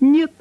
Нет.